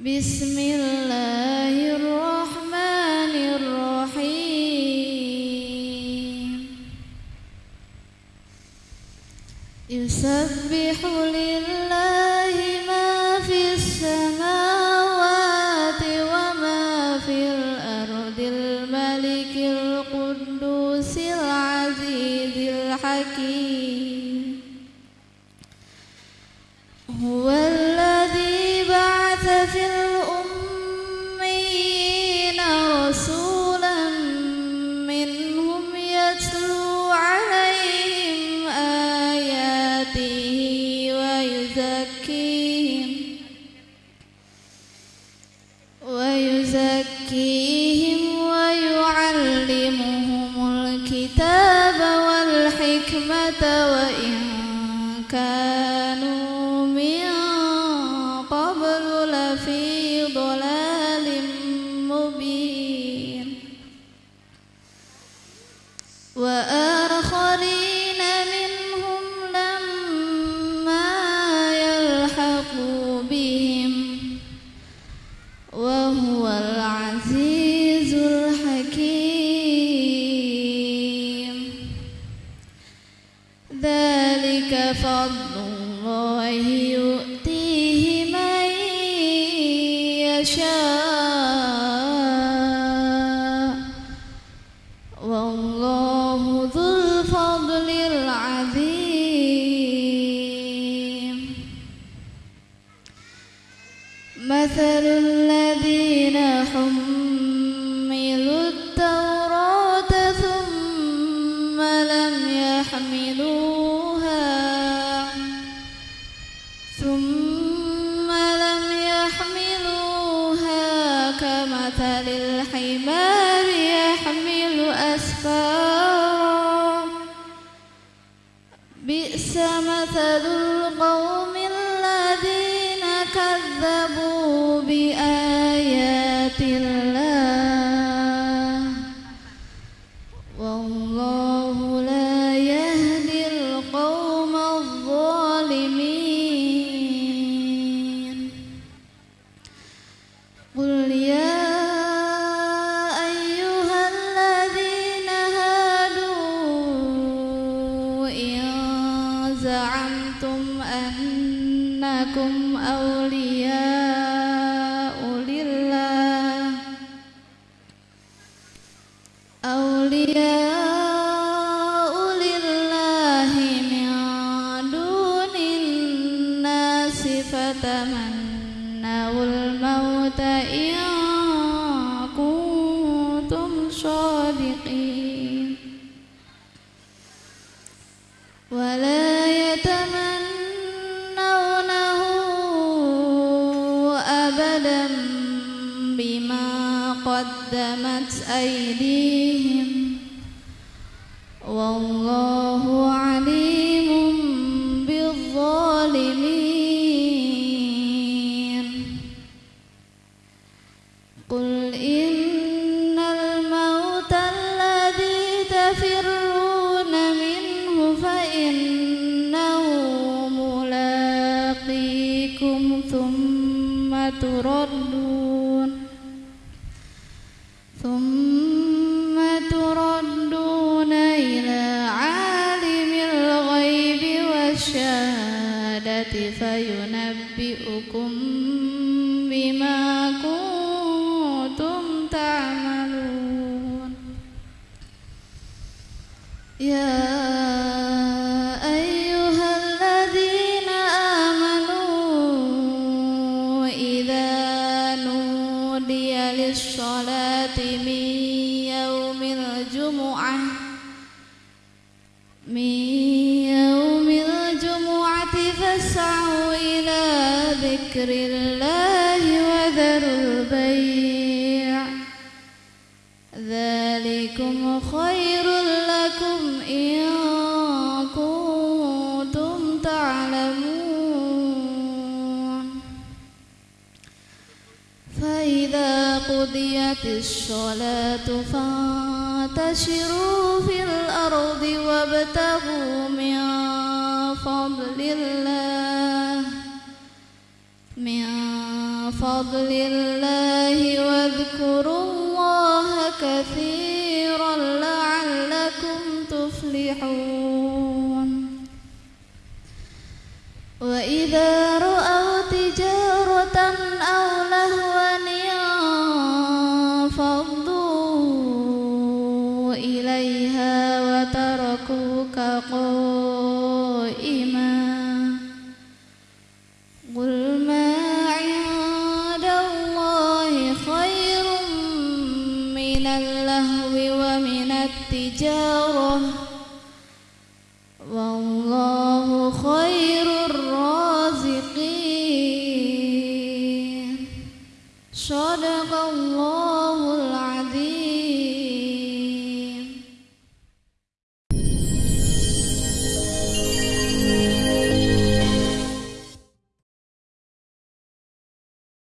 بسم الله الرحمن الرحيم. يسبح لله ما في السماوات وما في الأرض الملك القدوس العزيز الحكيم. هو كانوا من قبل لفي ضلال مبين. وآخرين فضل الله يؤتيه من يشاء. والله ذو الفضل العظيم. مثل الذين حملوا التوراة ثم لم يحملوها بئس مثل زعمتم أنكم أولياء لله أولياء لله من دون الناس فتمنوا الموت إن كنتم صادقين قدمت أيديهم. والله عليم بالظالمين. قل إن الموت الذي تفرون منه فإنه ملاقيكم ثم تردون. يا أيها الذين آمنوا إذا نودي للصلاة من يوم الجمعة من يوم الجمعة فاسعوا إلى ذكر الله وذروا البيع. ذلكم خير قضيت الصلاة فانتشروا في الأرض وابتغوا من فضل الله من فضل الله واذكروا الله كثيرا لعلكم تفلحون. والله خير